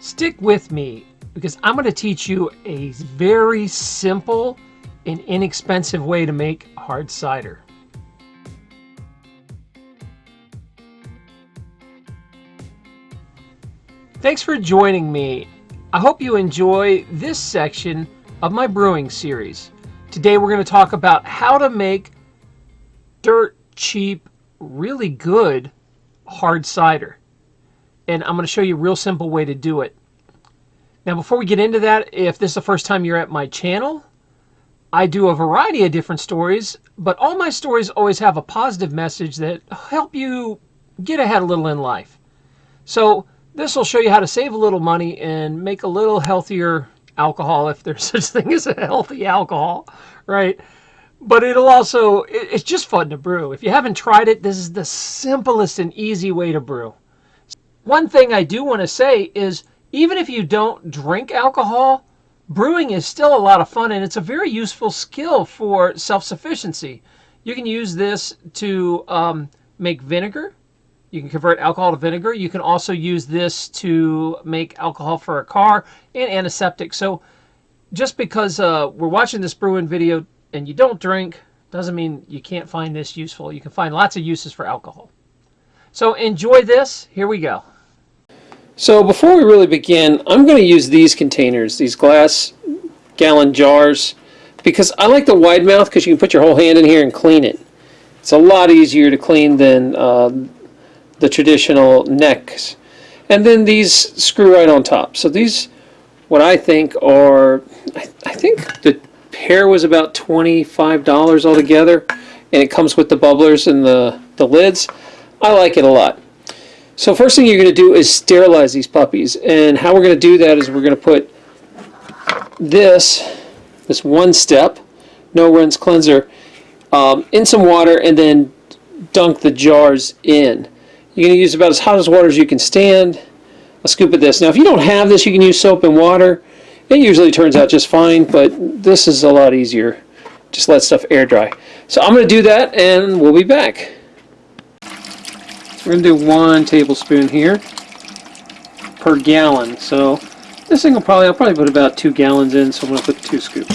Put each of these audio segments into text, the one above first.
Stick with me because I'm going to teach you a very simple and inexpensive way to make hard cider. Thanks for joining me. I hope you enjoy this section of my brewing series. Today we're going to talk about how to make dirt cheap, really good hard cider. And I'm going to show you a real simple way to do it. Now before we get into that, if this is the first time you're at my channel, I do a variety of different stories, but all my stories always have a positive message that help you get ahead a little in life. So this will show you how to save a little money and make a little healthier alcohol if there's such thing as a healthy alcohol, right? But it'll also, it's just fun to brew. If you haven't tried it, this is the simplest and easy way to brew. One thing I do want to say is even if you don't drink alcohol, brewing is still a lot of fun and it's a very useful skill for self-sufficiency. You can use this to um, make vinegar. You can convert alcohol to vinegar. You can also use this to make alcohol for a car and antiseptic. So just because uh, we're watching this brewing video and you don't drink doesn't mean you can't find this useful. You can find lots of uses for alcohol. So enjoy this. Here we go. So before we really begin, I'm going to use these containers, these glass gallon jars, because I like the wide mouth because you can put your whole hand in here and clean it. It's a lot easier to clean than uh, the traditional necks. And then these screw right on top. So these, what I think are, I, I think the pair was about $25 altogether. And it comes with the bubblers and the, the lids. I like it a lot. So first thing you're going to do is sterilize these puppies. And how we're going to do that is we're going to put this, this one step, no rinse cleanser, um, in some water and then dunk the jars in. You're going to use about as hot as water as you can stand. A scoop of this. Now if you don't have this, you can use soap and water. It usually turns out just fine, but this is a lot easier. Just let stuff air dry. So I'm going to do that and we'll be back. We're going to do one tablespoon here per gallon. So this thing will probably, I'll probably put about two gallons in, so I'm going to put two scoops.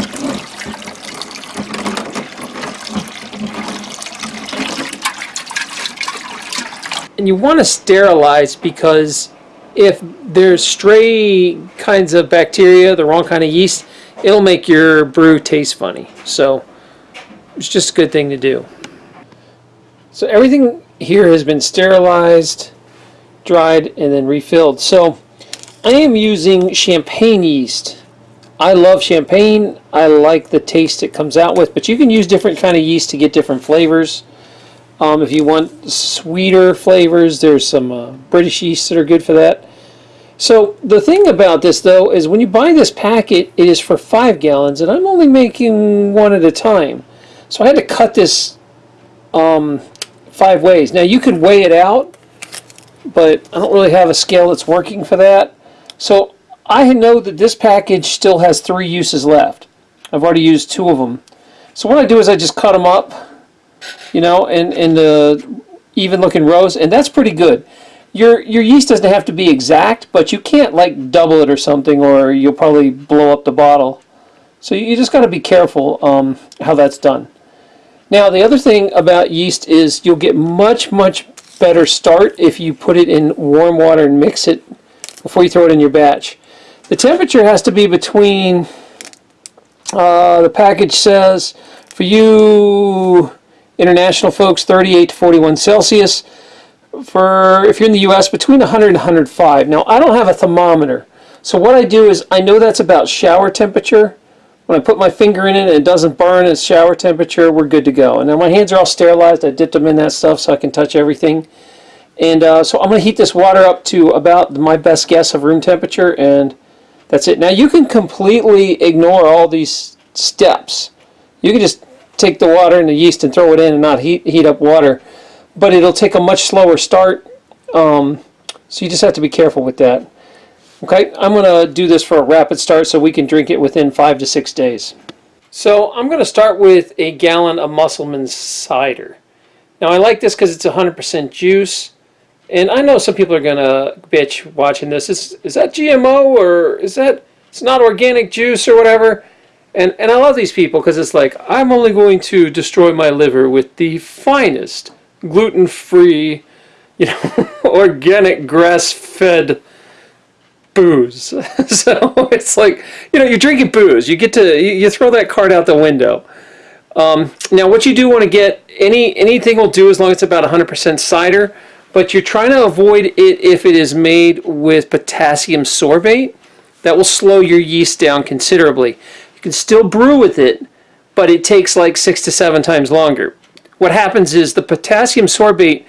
And you want to sterilize because if there's stray kinds of bacteria, the wrong kind of yeast, it'll make your brew taste funny. So it's just a good thing to do. So everything here has been sterilized, dried, and then refilled. So I am using champagne yeast. I love champagne. I like the taste it comes out with, but you can use different kind of yeast to get different flavors. Um, if you want sweeter flavors, there's some uh, British yeasts that are good for that. So the thing about this though is when you buy this packet, it is for five gallons, and I'm only making one at a time. So I had to cut this um, five ways. Now you could weigh it out, but I don't really have a scale that's working for that. So I know that this package still has three uses left. I've already used two of them. So what I do is I just cut them up, you know, in, in the even looking rows, and that's pretty good. Your, your yeast doesn't have to be exact, but you can't like double it or something or you'll probably blow up the bottle. So you just got to be careful um, how that's done. Now the other thing about yeast is you'll get much, much better start if you put it in warm water and mix it before you throw it in your batch. The temperature has to be between, uh, the package says, for you international folks, 38 to 41 Celsius. For if you're in the US, between 100 and 105. Now I don't have a thermometer. So what I do is I know that's about shower temperature. When I put my finger in it and it doesn't burn, it's shower temperature, we're good to go. And now my hands are all sterilized. I dipped them in that stuff so I can touch everything. And uh, so I'm going to heat this water up to about my best guess of room temperature and that's it. Now you can completely ignore all these steps. You can just take the water and the yeast and throw it in and not heat, heat up water. But it'll take a much slower start. Um, so you just have to be careful with that. Okay, I'm going to do this for a rapid start so we can drink it within five to six days. So I'm going to start with a gallon of Musselman's cider. Now I like this because it's 100% juice. And I know some people are gonna bitch watching this. Is is that GMO or is that it's not organic juice or whatever? And and I love these people because it's like I'm only going to destroy my liver with the finest gluten-free, you know, organic grass-fed booze. so it's like you know you're drinking booze. You get to you, you throw that card out the window. Um, now what you do want to get any anything will do as long as it's about 100% cider but you're trying to avoid it if it is made with potassium sorbate. That will slow your yeast down considerably. You can still brew with it, but it takes like six to seven times longer. What happens is the potassium sorbate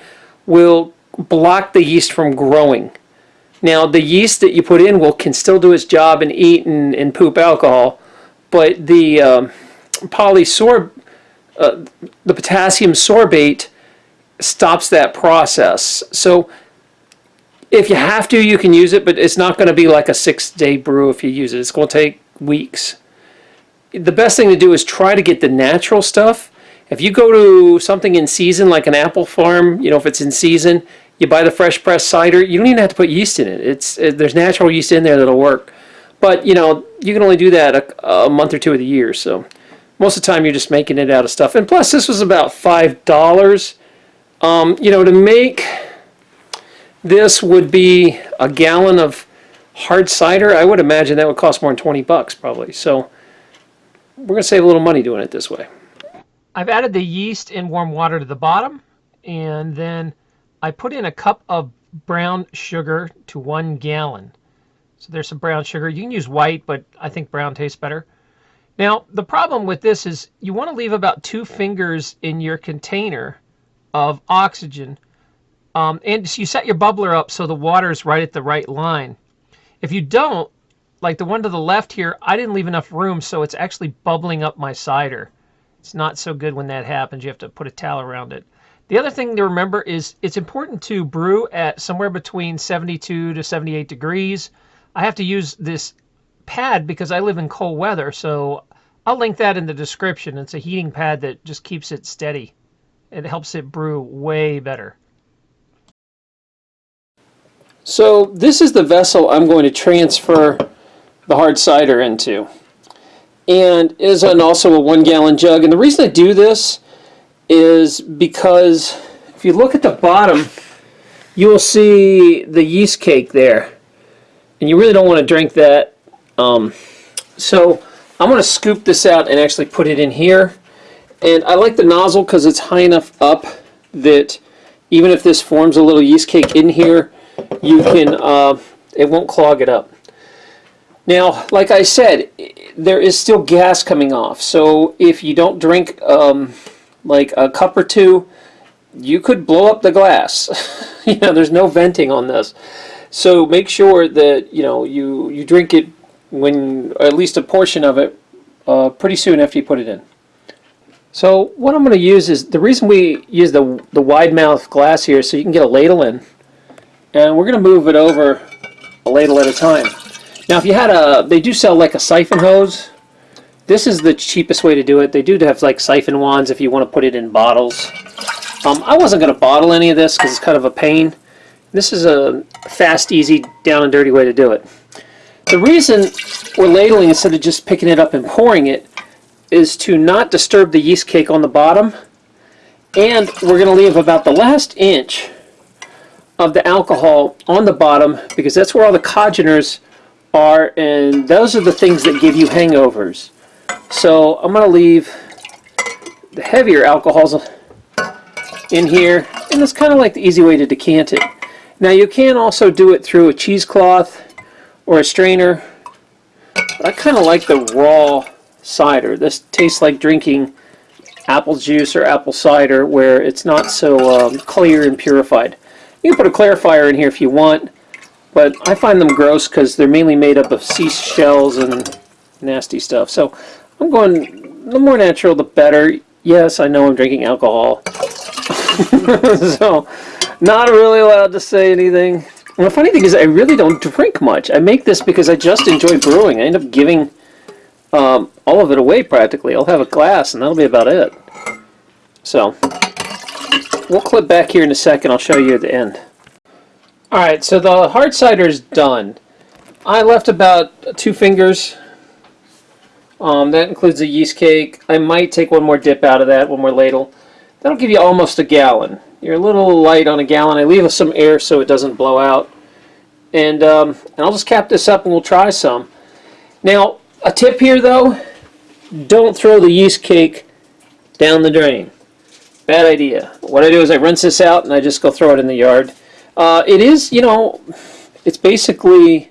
will block the yeast from growing. Now the yeast that you put in will can still do its job and eat and, and poop alcohol, but the um, polysorb, uh, the potassium sorbate stops that process. So if you have to, you can use it, but it's not going to be like a six day brew if you use it. It's going to take weeks. The best thing to do is try to get the natural stuff. If you go to something in season, like an apple farm, you know, if it's in season, you buy the fresh pressed cider, you don't even have to put yeast in it. It's it, There's natural yeast in there that'll work. But, you know, you can only do that a, a month or two of the year. So most of the time you're just making it out of stuff. And plus, this was about $5 um, you know, to make this would be a gallon of hard cider. I would imagine that would cost more than 20 bucks probably. So we're going to save a little money doing it this way. I've added the yeast in warm water to the bottom and then I put in a cup of brown sugar to one gallon. So there's some brown sugar. You can use white, but I think brown tastes better. Now, the problem with this is you want to leave about two fingers in your container of oxygen. Um, and so you set your bubbler up so the water is right at the right line. If you don't, like the one to the left here, I didn't leave enough room, so it's actually bubbling up my cider. It's not so good when that happens. You have to put a towel around it. The other thing to remember is it's important to brew at somewhere between 72 to 78 degrees. I have to use this pad because I live in cold weather, so I'll link that in the description. It's a heating pad that just keeps it steady it helps it brew way better. So this is the vessel I'm going to transfer the hard cider into. And is an, also a one gallon jug. And the reason I do this is because if you look at the bottom, you will see the yeast cake there. And you really don't want to drink that. Um, so I'm going to scoop this out and actually put it in here. And I like the nozzle because it's high enough up that even if this forms a little yeast cake in here, you can, uh, it won't clog it up. Now, like I said, there is still gas coming off. So if you don't drink um, like a cup or two, you could blow up the glass. you know, there's no venting on this. So make sure that, you know, you, you drink it when, at least a portion of it, uh, pretty soon after you put it in. So what I'm going to use is, the reason we use the, the wide mouth glass here so you can get a ladle in. And we're going to move it over a ladle at a time. Now if you had a, they do sell like a siphon hose. This is the cheapest way to do it. They do have like siphon wands if you want to put it in bottles. Um, I wasn't going to bottle any of this because it's kind of a pain. This is a fast, easy, down and dirty way to do it. The reason we're ladling instead of just picking it up and pouring it is to not disturb the yeast cake on the bottom. And we're going to leave about the last inch of the alcohol on the bottom because that's where all the congeners are and those are the things that give you hangovers. So I'm going to leave the heavier alcohols in here and it's kind of like the easy way to decant it. Now you can also do it through a cheesecloth or a strainer. I kind of like the raw cider. This tastes like drinking apple juice or apple cider where it's not so um, clear and purified. You can put a clarifier in here if you want, but I find them gross because they're mainly made up of seashells and nasty stuff. So I'm going, the more natural the better. Yes, I know I'm drinking alcohol. so not really allowed to say anything. And the funny thing is I really don't drink much. I make this because I just enjoy brewing. I end up giving um, all of it away practically. I'll have a glass and that'll be about it. So, we'll clip back here in a second. I'll show you at the end. All right, so the hard cider is done. I left about two fingers. Um, that includes a yeast cake. I might take one more dip out of that, one more ladle. That'll give you almost a gallon. You're a little light on a gallon. I leave some air so it doesn't blow out. And, um, and I'll just cap this up and we'll try some. Now, a tip here though, don't throw the yeast cake down the drain. Bad idea. What I do is I rinse this out and I just go throw it in the yard. Uh, it is, you know, it's basically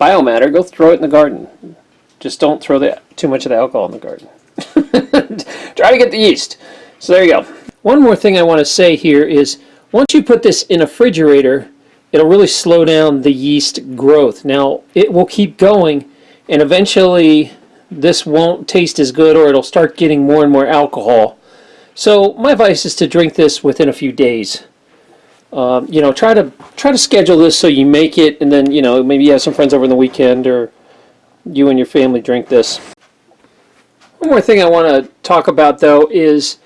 biomatter. Go throw it in the garden. Just don't throw the, too much of the alcohol in the garden. Try to get the yeast. So there you go. One more thing I want to say here is once you put this in a refrigerator, it'll really slow down the yeast growth. Now, it will keep going and eventually this won't taste as good or it'll start getting more and more alcohol. So my advice is to drink this within a few days. Um, you know, try to try to schedule this so you make it, and then you know maybe you have some friends over on the weekend, or you and your family drink this. One more thing I want to talk about though is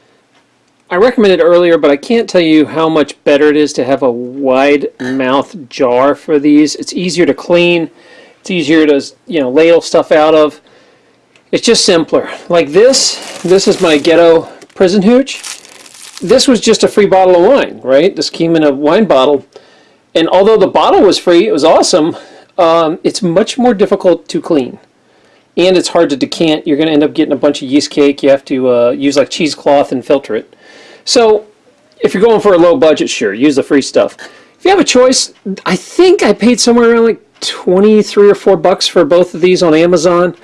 I recommended earlier, but I can't tell you how much better it is to have a wide mouth jar for these. It's easier to clean. It's easier to you know ladle stuff out of. It's just simpler. Like this, this is my ghetto prison hooch this was just a free bottle of wine, right? This came in a wine bottle. And although the bottle was free, it was awesome, um, it's much more difficult to clean. And it's hard to decant. You're going to end up getting a bunch of yeast cake. You have to uh, use like cheesecloth and filter it. So if you're going for a low budget, sure, use the free stuff. If you have a choice, I think I paid somewhere around like 23 or 4 bucks for both of these on Amazon.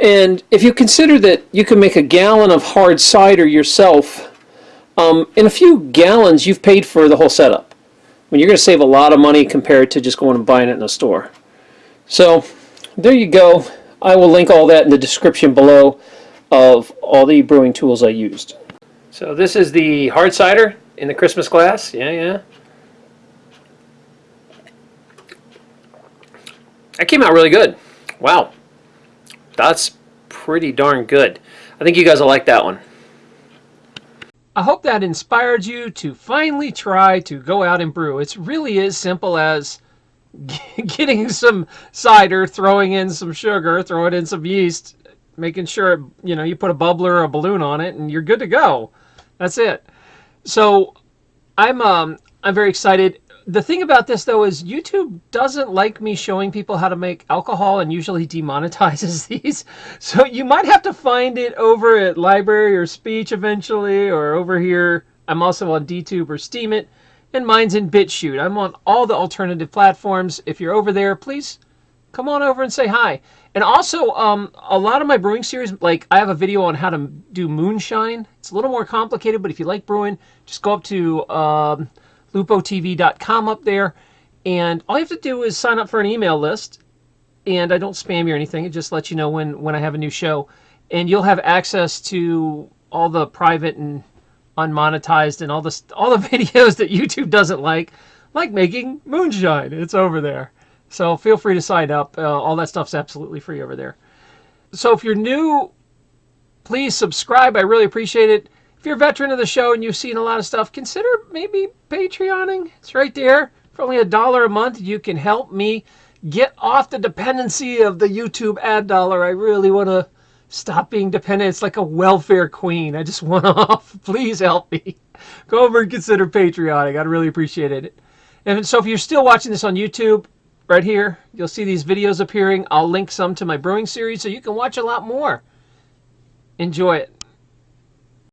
And if you consider that you can make a gallon of hard cider yourself um, in a few gallons, you've paid for the whole setup. I mean, you're going to save a lot of money compared to just going and buying it in a store. So there you go. I will link all that in the description below of all the brewing tools I used. So this is the hard cider in the Christmas glass. Yeah, yeah. That came out really good. Wow. That's pretty darn good. I think you guys will like that one. I hope that inspired you to finally try to go out and brew. It's really as simple as getting some cider, throwing in some sugar, throwing in some yeast, making sure you know you put a bubbler or a balloon on it, and you're good to go. That's it. So I'm um, I'm very excited the thing about this though is YouTube doesn't like me showing people how to make alcohol and usually demonetizes these. So you might have to find it over at LBRY or Speech eventually or over here. I'm also on DTube or Steemit and Minds in BitChute. I'm on all the alternative platforms. If you're over there, please come on over and say hi. And also, um, a lot of my brewing series, like I have a video on how to do moonshine. It's a little more complicated, but if you like brewing, just go up to um, lupotv.com up there. And all you have to do is sign up for an email list. And I don't spam you or anything. It just lets you know when, when I have a new show. And you'll have access to all the private and unmonetized and all the, all the videos that YouTube doesn't like, like making moonshine. It's over there. So feel free to sign up. Uh, all that stuff's absolutely free over there. So if you're new, please subscribe. I really appreciate it if you're a veteran of the show and you've seen a lot of stuff, consider maybe Patreoning. It's right there. For only a dollar a month, you can help me get off the dependency of the YouTube ad dollar. I really want to stop being dependent. It's like a welfare queen. I just want off. Please help me. Go over and consider patriotic. I'd really appreciate it. And so if you're still watching this on YouTube, right here, you'll see these videos appearing. I'll link some to my brewing series so you can watch a lot more. Enjoy it.